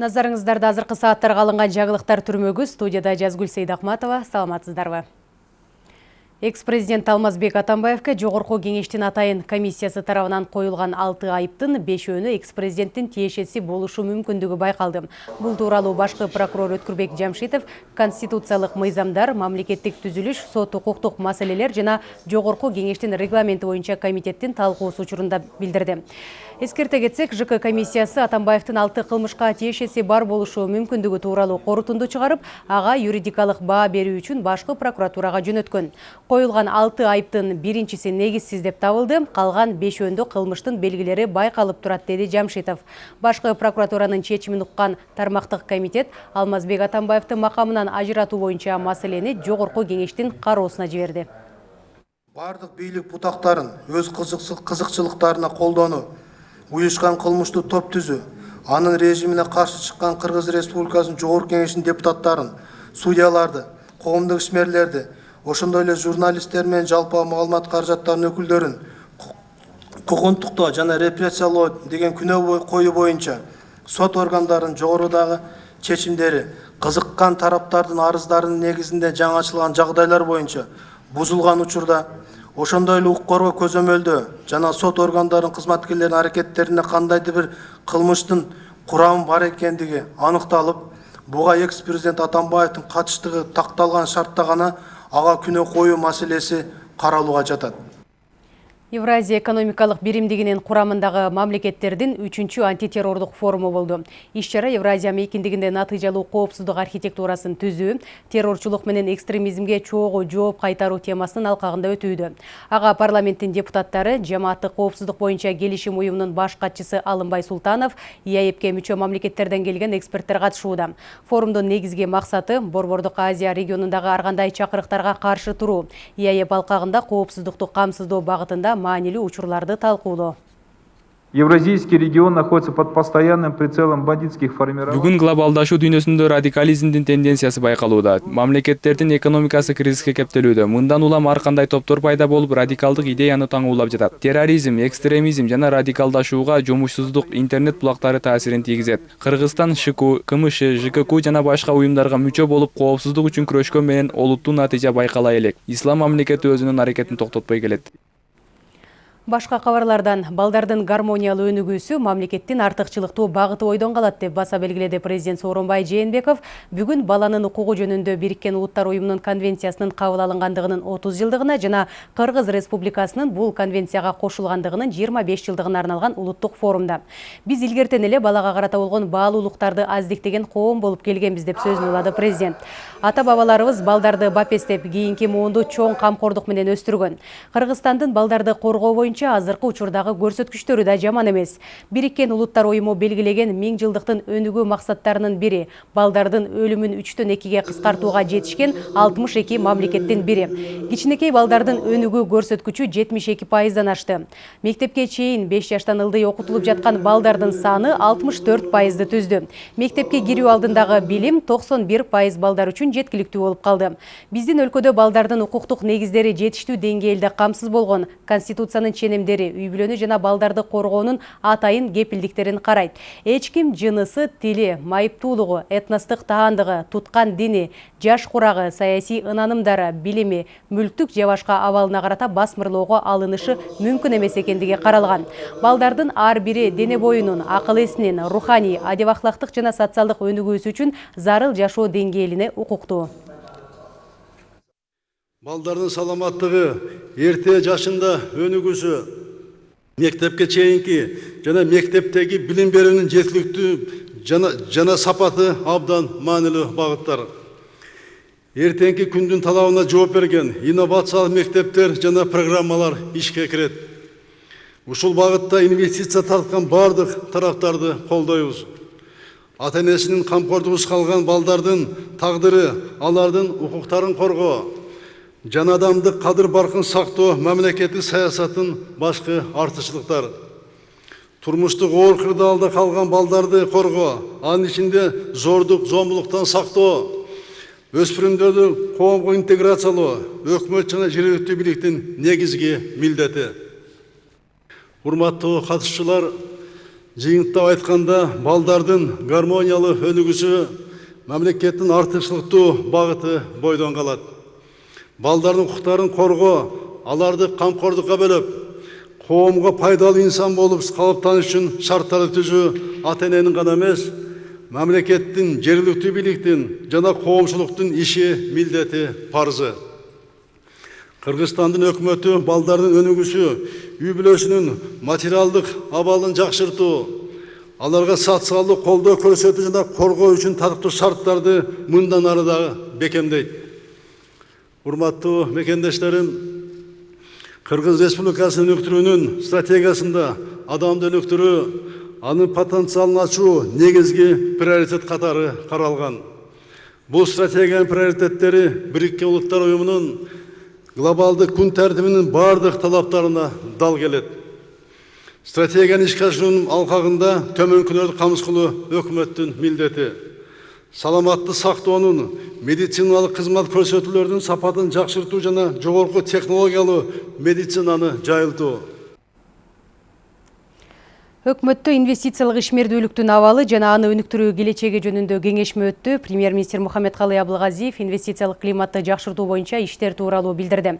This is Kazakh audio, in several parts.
Назарыңыздарда азыркы сааттарга алынган жаңылыктар түрмөгү студияда Жазгүл Сейдахматова. Саламатсыздарбы? Экс-президент Алмазбек Атамбаевка жогорку кеңештин атайын комиссиясы тарабынан коюлган 6 айыптын 5өөнү экс-президенттин тиешеси болушу мүмкүндүгү байкалды. Бул тууралуу башкы прокурор Өткүрбек Жамшитов конституциялык мыйзамдар, мамлекеттик түзүлүш, сот укуктук маселелер жана жогорку кеңештин регламенти боюнча комитеттин талкуусу учурунда билдирди. Эскерте кетсек, ЖК комиссиясы Атамбаевтин алты кылмышка тиешеси бар болушу мүмкүндүгү тууралуу корутунду чыгарып, ага юридикалык баа берүү үчүн башкы прокуратурага жөнөткөн. Коюлган алты айыптын биринчиси негизсиз деп табылды, калган бешөөндө кылмыштын белгилери байкалып турат, деди Жамшитов. Башкы прокуратуранын чечимин уккан тармактык комитет Алмазбек Атамбаевти макамынан ажыратуу боюнча маселени жогорку кеңештин кароосуна жиберди. Бардык бийлик бутактарын өз кызыкчылыктарына колдонуу уюшкан кылмыштуу топ түзүү анын режимине каршы чыккан кыргыз республикасынын жогорку кеңешинин депутаттарын судьяларды коомдук ишмерлерди ошондой эле журналисттер менен жалпы маалымат каражаттарынын өкүлдөрүн куугунтуктоо жана репрессиялоо деген күнөө коюу боюнча сот органдарынын жогорудагы чечимдери кызыккан тараптардын арыздарынын негизинде жаңы жагдайлар боюнча бузулган учурда ошондой эле укук коргоо көзөмөлдөө жана сот органдарынын кызматкерлеринин аракеттерине кандайдыр бир кылмыштын курамы бар экендиги аныкталып буга экс президент атамбаевдин катыштыгы такталган шартта гана ага күнөө коюу маселеси каралууга жатат Евразия экономикалык биримдигинин курамындагы мамлекеттердин 3 антитеррордук форуму болду. Иш-чара Евразия мейкиндигинде натыйжалуу коопсуздук архитектурасын түзүү, террорчулук менен экстремизмге чогуу жооп кайтаруу темасынын алкагында өтүүдө. Ага парламенттин депутаттары, жамааттык коопсуздук боюнча келишим уюмунун баш катчысы Алымбай Султанов, ИАЭПке мүчө мамлекеттерден келген эксперттер катышууда. Форумдун негизги максаты Борбордук Азия регионундагы ар кандай чакырыктарга каршы туруу. ИАЭП алкагында коопсуздукту камсыздоо багытында маанилүү учурларды талкуулоо Евразийский регион находится под постоянным прицелом бандитских формирований. Бүгүн глобалдашуу дүйнөсүндө радикализмдин тенденциясы байкалууда. Мамлекеттердин экономикасы кризиске кептелүүдө. Мындан улам ар кандай топтор пайда болуп, радикалдык идеяны таңуулап жатат. Терроризм, экстремизм жана радикалдашууга жумушсуздук интернет булактары таасирин тийгизет. Кыргызстан ШКУ, КМШ, ЖККУ жана башка уюмдарга мүчө болуп, коопсуздук үчүн күрөшкөн менен олуттуу натыйжа байкала элек. Ислам мамлекети өзүнүн аракетин токтотпой келет. Башка кабарлардан балдардын гармониялуу өнүгүүсү мамлекеттин артыкчылыктуу багыты ойдон калат деп баса белгиледи президент Сооронбай Жээнбеков бүгүн баланын укугу жөнүндө Бириккен Улуттар уюмунун конвенциясынын кабыл алынгандыгынын 30 жылдыгына жана Кыргыз Республикасынын бул конвенцияга кошулгандыгынын 25 жылдыгына арналган улуттук форумда. Биз илгертен эле балага карата болгон баалуулуктарды аздиктеген коом болуп келгенбиз деп сөзүн улады президент. Ата бабаларыбыз балдарды бапестеп, кийинки муунду чоң камкордук менен өстүргөн. Кыргызстандын балдарды коргоо боюнча боюнча азыркы учурдагы көрсөткүчтөрү да жаман эмес. Бириккен улуттар уюму белгилеген миң жылдыктын өнүгүү максаттарынын бири балдардын өлүмүн үчтөн экиге кыскартууга жетишкен алтымыш эки мамлекеттин бири. Кичинекей балдардын өнүгүү көрсөткүчү жетимиш эки пайыздан ашты. Мектепке чейин беш жаштан ылдый окутулуп жаткан балдардын саны алтымыш төрт пайызды түздү. Мектепке кирүү алдындагы билим токсон бир пайыз балдар үчүн жеткиликтүү болуп калды. Биздин өлкөдө балдардын укуктук негиздери жетиштүү деңгээлде камсыз болгон конституциянын ченемдери үй бүлөнү жана балдарды коргоонун атайын кепилдиктерин карайт эч ким жынысы тили майыптуулугу этностук таандыгы туткан дини жаш курагы саясий ынанымдары билими мүлктүк же башка абалына карата басмырлоого алынышы мүмкүн эмес экендиги каралган балдардын ар бири дене боюнун акыл эсинин руханий адеп ахлактык жана социалдык өнүгүүсү үчүн зарыл жашоо деңгээлине укуктуу. Балдардын саламаттыгы эрте жашында өнүгүүсү мектепке чейинки жана мектептеги билим берүүнүн жеткиликтүү жана, сапаты абдан маанилүү багыттар эртеңки күндүн талабына жооп берген инновациялык мектептер жана программалар ишке кирет ушул багытта инвестиция тарткан баардык тараптарды колдойбуз ата энесинин камкордугусуз калган балдардын тагдыры алардын укуктарын коргоо жана адамдык кадыр баркын сактоо мамлекеттик саясаттын башкы артыкчылыктары турмуштук оор кырдаалда калган балдарды коргоо анын ичинде зордук зомбулуктан сактоо өспүрүмдөрдү коомго интеграциялоо өкмөт жана жергиликтүү бийликтин негизги милдети урматтуу катышуучулар жыйынтыктап айтканда балдардын гармониялуу өнүгүүсү мамлекеттин артыкчылыктуу багыты бойдон калат балдардын укуктарын коргоо аларды камкордукка бөлөп коомго пайдалуу инсан болуп калыптаныш үчүн шарттарды түзүү ата эненин гана эмес мамлекеттин жергиликтүү бийликтин жана коомчулуктун иши милдети парызы кыргызстандын өкмөтү балдардын өнүгүүсү үй бүлөсүнүн материалдык абалын жакшыртуу аларга социалдык колдоо көрсөтүү жана коргоо үчүн татыктуу шарттарды мындан ары дагы бекемдейт урматтуу мекендештерим кыргыз республикасын өнүктүрүүнүн стратегиясында адамды өнүктүрүү анын потенциалын ачуу негизги приоритет катары каралган. Бул стратегиянын приоритеттери бириккен улуттар уюмунун глобалдык күн тәртібінің бардық талаптарына дал келет. Стратегияны ишке ашыруунун алкагында төмөнкүлөрдү камсыз кылуу өкмөттүн милдети. Саламатты сактоонун медициналык кызмат көрсөтүүлөрдүн сапатын жакшыртуу жана жогорку технологиялуу медицинаны жайылтуу Өкмөттө инвестициялык ишмердүүлүктүн абалы жана аны өнүктүрүү келечеги жөнүндө кеңешме өттү. Премьер-министр Мухаммедкалый Абылгазиев инвестициялык климатты жакшыртуу боюнча иштер тууралуу билдирди.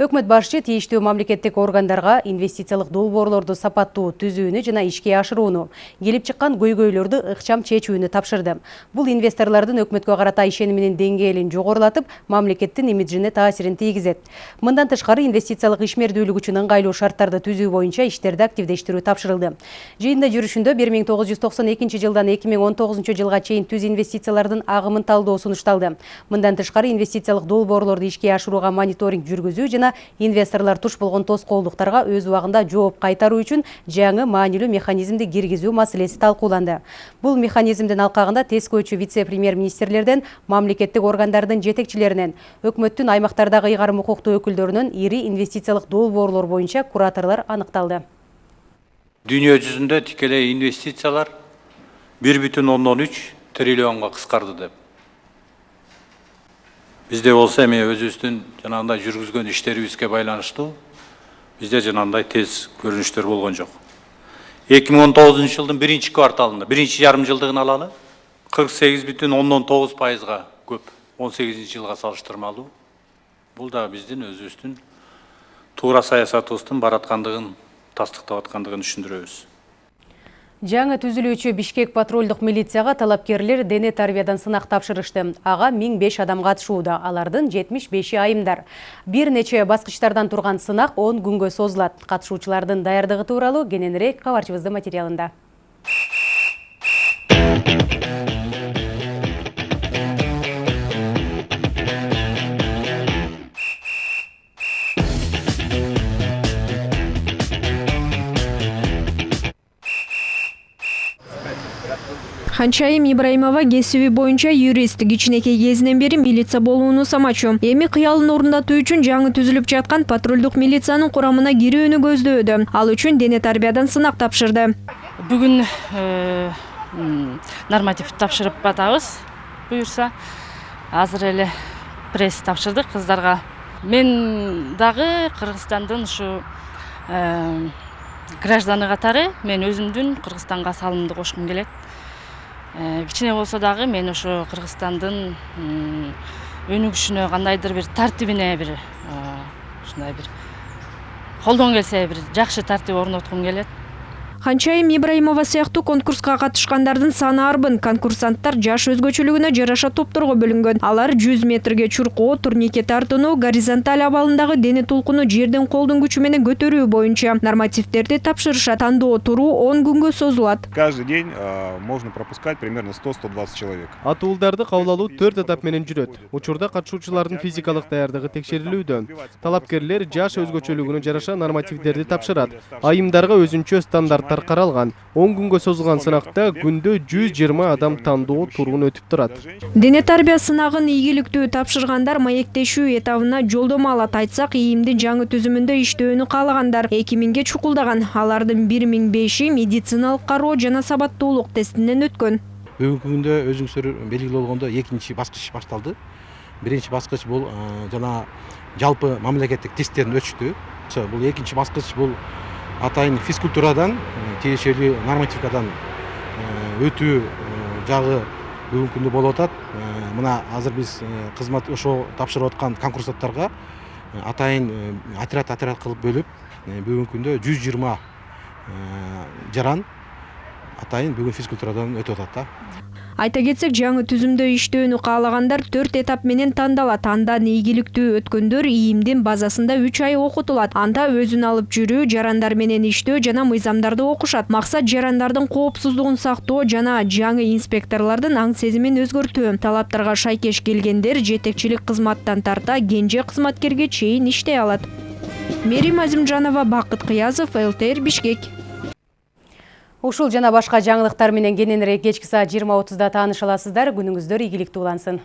Өкмөт башчы тийиштүү мамлекеттик органдарга инвестициялык долбоорлорду сапаттуу түзүүнү жана ишке ашырууну, келип чыккан көйгөйлөрдү ыкчам чечүүнү тапшырды. Бул инвесторлордун өкмөткө карата ишениминин деңгээлин жогорулатып, мамлекеттин имиджине таасирин тийгизет. Мындан тышкары инвестициялык ишмердүүлүк үчүн ыңгайлуу шарттарды түзүү боюнча иштерди активдештирүү тапшырылды. Жыйында жүрүшүндө 1992 жылдан 2019 жылга чейин түз инвестициялардын агымын талдоо сунушталды. Мындан тышкары инвестициялык долбоорлорду ишке ашырууга мониторинг жүргүзүү жана инвесторлор туш болгон тоскоолдуктарга өз убагында жооп кайтаруу үчүн жаңы маанилүү механизмди киргизүү маселеси талкууланды. Бул механизмдин алкагында тез көчү вице-премьер-министрлерден, мамлекеттик органдардын жетекчилеринен, өкмөттүн аймактардагы ыйгарым укуктуу өкүлдөрүнөн ири инвестициялык долбоорлор боюнча кураторлор аныкталды. Дүние жүзінде тікелей инвестициялар 1,13 триллионға қысқарды деп. Бізде болса эми өзүбүздүн жанагындай жүргүзгөн иштерибизге байланыштуу бизде жанагындай тез көрүнүштөр болгон жок. 2019 жылдын биринчи кварталында, биринчи жарым жылдыгын алалы, 48,9 пайызга көп, 18 жылга салыштырмалуу. Бул да биздин өзүбүздүн туура саясатыбыздын бараткандыгын тастыктап аткандыгын түшүндүрөбүз жаңы түзүлүүчү бишкек патрулдук милицияга талапкерлер дене тарбиядан сынак тапшырышты. Ага 1005 адам катышууда алардын 75и айымдар. Бир нече баскычтардан турган сынак 10 күнгө созулат катышуучулардын даярдыгы тууралуу кененирээк кабарчыбыздын материалында. Канчайым ибраимова кесиби боюнча юрист. Кичинекей кезинен бери милиция болууну самачу. Эми кыялын орундатуу үчүн жаңы түзүлүп жаткан патрулдук милициянын курамына кирүүнү көздөөдө ал үчүн дене тарбиядан сынак тапшырды. Бүгүн норматив тапшырып атабыз буюрса азыр эле пресс тапшырдык кыздарга мен дагы кыргызстандын ушу гражданы катары мен өзүмдүн кыргызстанга салымымды кошкум келет кичине болсо дагы мен ошо кыргызстандын өнүгүшүнө кандайдыр бир тартибине бир ушундай бир колдон келсе бир жакшы тартип орноткум келет канчайым ибраимова сыяктуу конкурска катышкандардын саны арбын. Конкурсанттар жаш өзгөчөлүгүнө жараша топторго бөлүнгөн. Алар жүз метрге чуркоо турникке тартынуу горизонталь абалындагы дене толкуну жерден колдун күчү менен көтөрүү боюнча. Нормативдерди тапшырышат тандоо туруу он күнгө созулат. Каждый день можно пропускать примерно сто сто двадцать человек. Атуулдарды кабыл алуу төрт этап менен жүрөт. Учурда катышуучулардын физикалык даярдыгы текшерилүүдө талапкерлер жаш өзгөчөлүгүнө жараша нормативдерди тапшырат. Айымдарга өзүнчө стандарт каралган он күнгө созулган сынакта күндө жүз жыйырма адам тандоо туруун өтүп турат дене тарбия сынагын ийгиликтүү тапшыргандар маектешүү этабына жолдомо алат айтсак ийимдин жаңы түзүмүндө иштөөнү каалагандар эки миңге чукулдаган алардын бир миң беши медициналык кароо жана сабаттуулук тестинен өткөн бүгүнкү күндө өзүңүздөр белгилүү болгондой экинчи баскыч башталды биринчи баскыч бул жана жалпы мамлекеттик тесттерден өтүштү бул экинчи баскыч бул атайын физкультурадан тиешелүү нормативкадан өтүү жагы бүгүнкү күндө болуп атат мына азыр биз кызмат ошо тапшырып аткан конкурсанттарга атайын отряд отряд кылып бөлүп бүгүнкү күндө жүз жыйырма жаран атайын бүгүн физкультурадан өтүп атат да. Айта кетсек жаңы түзүмдө иштөөнү каалагандар төрт этап менен тандалат. Андан ийгиликтүү өткөндөр ийимдин базасында үч ай окутулат. Анда өзүн алып жүрүү жарандар менен иштөө жана мыйзамдарды окушат. Максат жарандардын коопсуздугун сактоо жана жаңы инспекторлордун аң сезимин өзгөртүү. Талаптарга шайкеш келгендер жетекчилик кызматтан тарта кенже кызматкерге чейин иштей алат. Мерим азимжанова бакыт кыязов лтр бишкек Ушул жана башка жаңылыктар менен кененирээк кечки саат 20.30да тааныша аласыздар. Күнүңүздөр ийгиликтүү улансын.